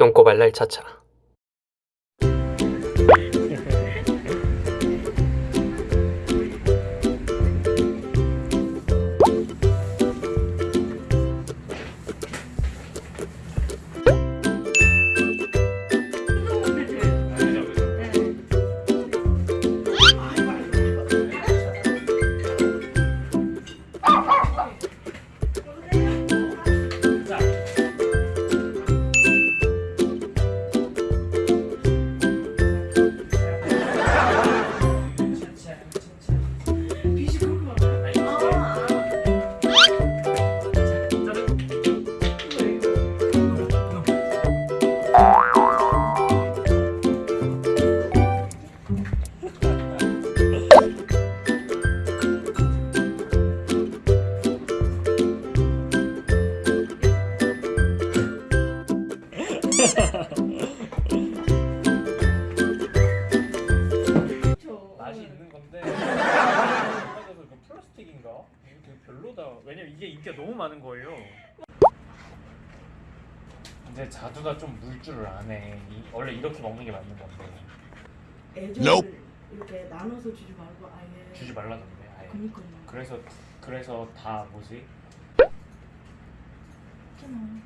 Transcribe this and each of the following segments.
똥꼬발랄 차차 플라스틱인가? 이게 되게 별로다. 왜냐면 이게 인기가 너무 많은 거예요. 이제 자두가 좀 물 줄을 아네. 이- 원래 이렇게 먹는 게 맞는 건데 애정을 이렇게 나눠서 주지 말고 아예. 주지 말라던데. 아예. 그니까요. 그래서 그래서 다 뭐지? 있잖아.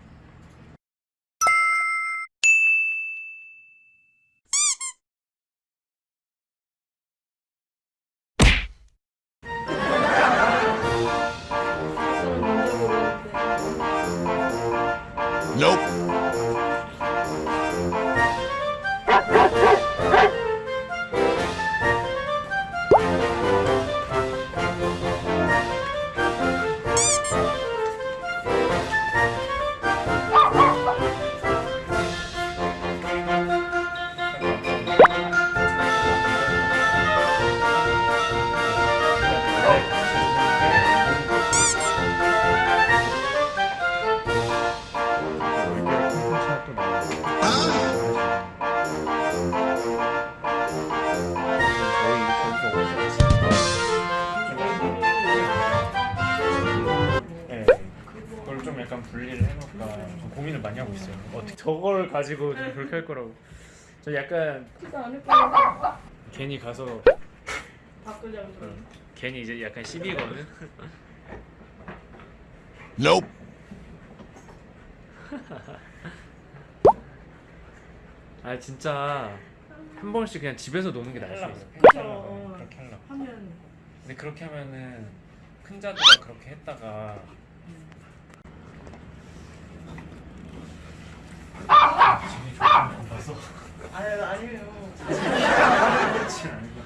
Nope. 분리를 해놓을까 좀 고민을 많이 하고 있어요. 어떻게 저걸 가지고 좀 그렇게 할 거라고. 저 약간 안 할거야 괜히 가서 바꾸자고 그래. 괜히 이제 약간 시비거든. Nope. 아 진짜 한 번씩 그냥 집에서 노는 게 나을 수 있어. 그쵸. 그렇게 하려고. 하면 근데 그렇게 하면은 큰 자두가 그렇게 했다가 진이 조금 봐서 아유 아니에요. 그렇지 거.